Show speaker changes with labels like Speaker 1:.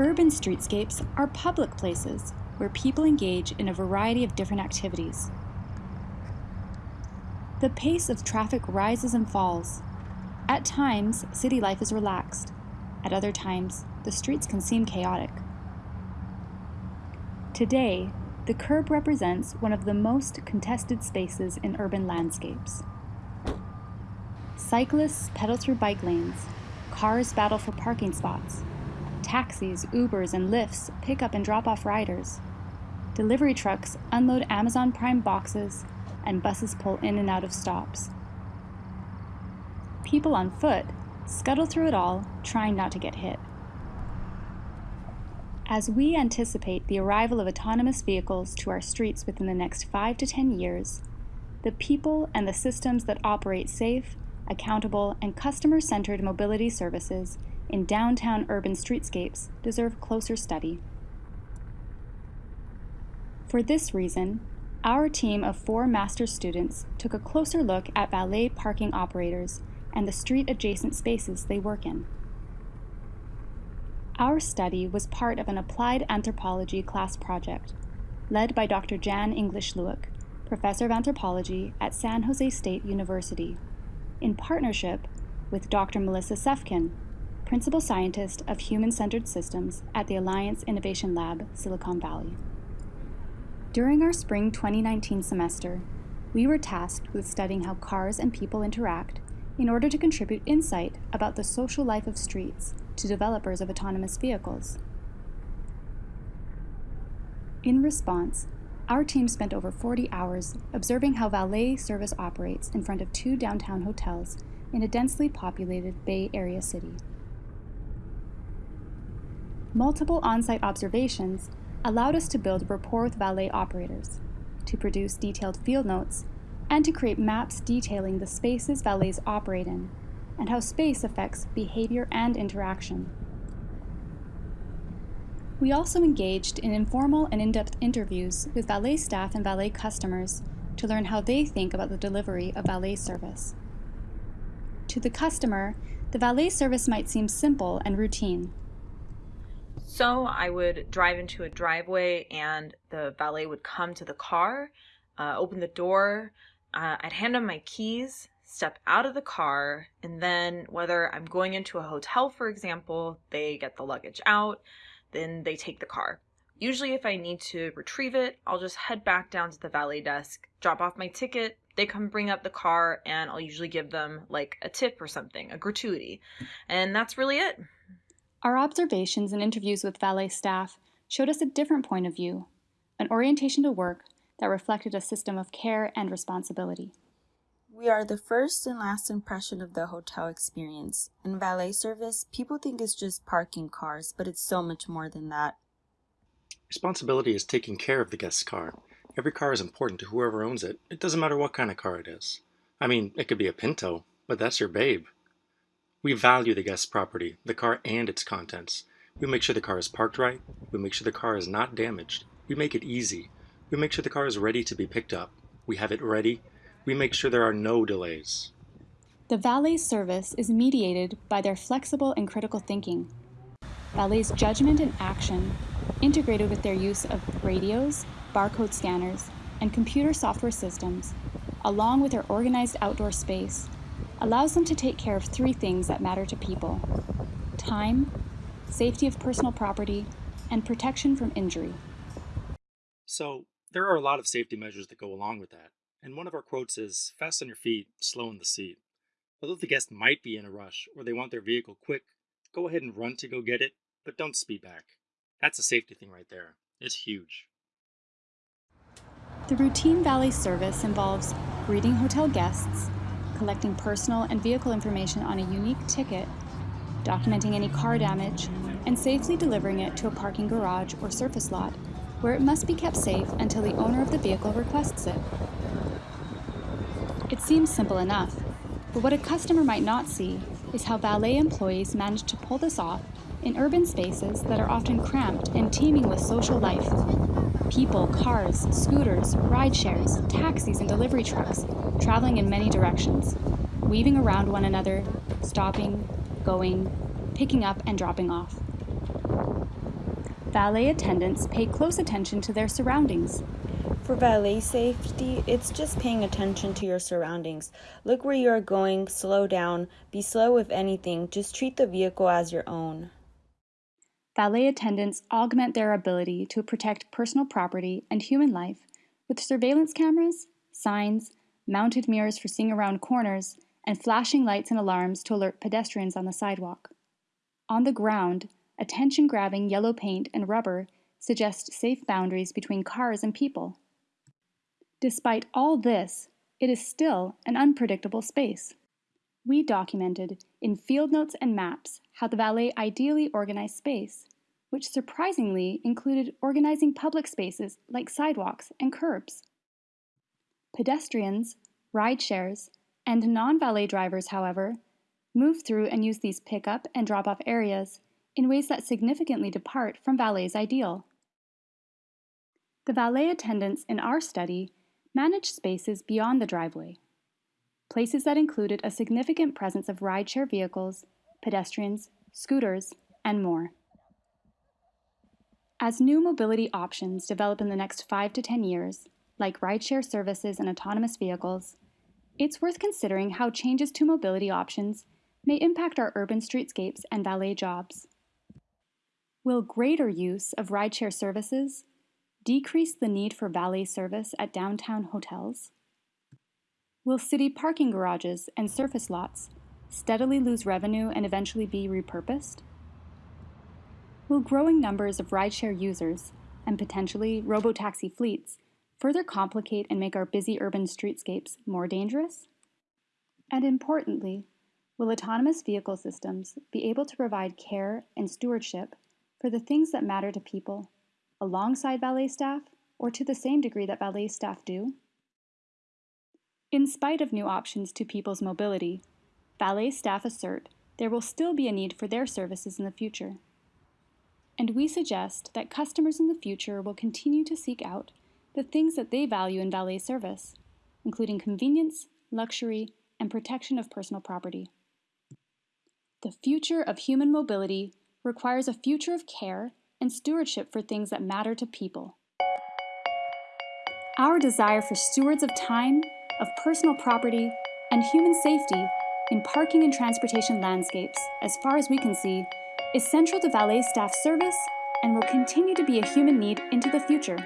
Speaker 1: Urban streetscapes are public places where people engage in a variety of different activities. The pace of traffic rises and falls. At times, city life is relaxed. At other times, the streets can seem chaotic. Today, the curb represents one of the most contested spaces in urban landscapes. Cyclists pedal through bike lanes, cars battle for parking spots, taxis, Ubers, and Lyfts pick up and drop off riders. Delivery trucks unload Amazon Prime boxes, and buses pull in and out of stops. People on foot scuttle through it all, trying not to get hit. As we anticipate the arrival of autonomous vehicles to our streets within the next 5 to 10 years, the people and the systems that operate safe, accountable, and customer-centered mobility services in downtown urban streetscapes deserve closer study. For this reason, our team of four master's students took a closer look at valet parking operators and the street-adjacent spaces they work in. Our study was part of an applied anthropology class project led by Dr. Jan English Lueck, professor of anthropology at San Jose State University, in partnership with Dr. Melissa Cefkin, principal scientist of human-centered systems at the Alliance Innovation Lab, Silicon Valley. During our spring 2019 semester, we were tasked with studying how cars and people interact in order to contribute insight about the social life of streets to developers of autonomous vehicles. In response, our team spent over 40 hours observing how valet service operates in front of two downtown hotels in a densely populated Bay Area city. Multiple on-site observations allowed us to build rapport with valet operators, to produce detailed field notes, and to create maps detailing the spaces valets operate in and how space affects behavior and interaction. We also engaged in informal and in-depth interviews with valet staff and valet customers to learn how they think about the delivery of valet service. To the customer, the valet service might seem simple and routine.
Speaker 2: So I would drive into a driveway and the valet would come to the car, uh, open the door, uh, I'd hand them my keys, step out of the car, and then whether I'm going into a hotel, for example, they get the luggage out, then they take the car. Usually if I need to retrieve it, I'll just head back down to the valet desk, drop off my ticket, they come bring up the car, and I'll usually give them like a tip or something, a gratuity. And that's really it.
Speaker 1: Our observations and interviews with valet staff showed us a different point of view, an orientation to work that reflected a system of care and responsibility.
Speaker 3: We are the first and last impression of the hotel experience. In valet service, people think it's just parking cars, but it's so much more than that.
Speaker 4: Responsibility is taking care of the guest's car. Every car is important to whoever owns it. It doesn't matter what kind of car it is. I mean, it could be a Pinto, but that's your babe. We value the guest's property, the car and its contents. We make sure the car is parked right. We make sure the car is not damaged. We make it easy. We make sure the car is ready to be picked up. We have it ready we make sure there are no delays.
Speaker 1: The valet service is mediated by their flexible and critical thinking. Valet's judgment and action, integrated with their use of radios, barcode scanners, and computer software systems, along with their organized outdoor space, allows them to take care of three things that matter to people. Time, safety of personal property, and protection from injury.
Speaker 4: So, there are a lot of safety measures that go along with that. And one of our quotes is fast on your feet, slow in the seat. Although the guest might be in a rush or they want their vehicle quick, go ahead and run to go get it, but don't speed back. That's a safety thing right there. It's huge.
Speaker 1: The routine valet service involves greeting hotel guests, collecting personal and vehicle information on a unique ticket, documenting any car damage, and safely delivering it to a parking garage or surface lot, where it must be kept safe until the owner of the vehicle requests it. It seems simple enough, but what a customer might not see is how valet employees manage to pull this off in urban spaces that are often cramped and teeming with social life. People, cars, scooters, ride shares, taxis, and delivery trucks traveling in many directions, weaving around one another, stopping, going, picking up, and dropping off. Valet attendants pay close attention to their surroundings.
Speaker 3: For valet safety, it's just paying attention to your surroundings. Look where you are going, slow down, be slow if anything, just treat the vehicle as your own.
Speaker 1: Valet attendants augment their ability to protect personal property and human life with surveillance cameras, signs, mounted mirrors for seeing around corners, and flashing lights and alarms to alert pedestrians on the sidewalk. On the ground, attention grabbing yellow paint and rubber suggest safe boundaries between cars and people. Despite all this, it is still an unpredictable space. We documented in field notes and maps how the valet ideally organized space, which surprisingly included organizing public spaces like sidewalks and curbs. Pedestrians, ride shares, and non-valet drivers, however, move through and use these pickup and drop-off areas in ways that significantly depart from valet's ideal. The valet attendants in our study managed spaces beyond the driveway, places that included a significant presence of rideshare vehicles, pedestrians, scooters, and more. As new mobility options develop in the next 5 to 10 years, like rideshare services and autonomous vehicles, it's worth considering how changes to mobility options may impact our urban streetscapes and valet jobs. Will greater use of rideshare services decrease the need for valet service at downtown hotels? Will city parking garages and surface lots steadily lose revenue and eventually be repurposed? Will growing numbers of rideshare users and potentially robotaxi fleets further complicate and make our busy urban streetscapes more dangerous? And importantly, will autonomous vehicle systems be able to provide care and stewardship for the things that matter to people alongside valet staff or to the same degree that valet staff do? In spite of new options to people's mobility, valet staff assert there will still be a need for their services in the future and we suggest that customers in the future will continue to seek out the things that they value in valet service, including convenience, luxury, and protection of personal property. The future of human mobility requires a future of care and stewardship for things that matter to people. Our desire for stewards of time, of personal property, and human safety in parking and transportation landscapes, as far as we can see, is central to valet staff service and will continue to be a human need into the future.